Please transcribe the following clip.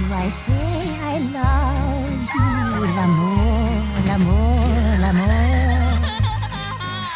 do I say I love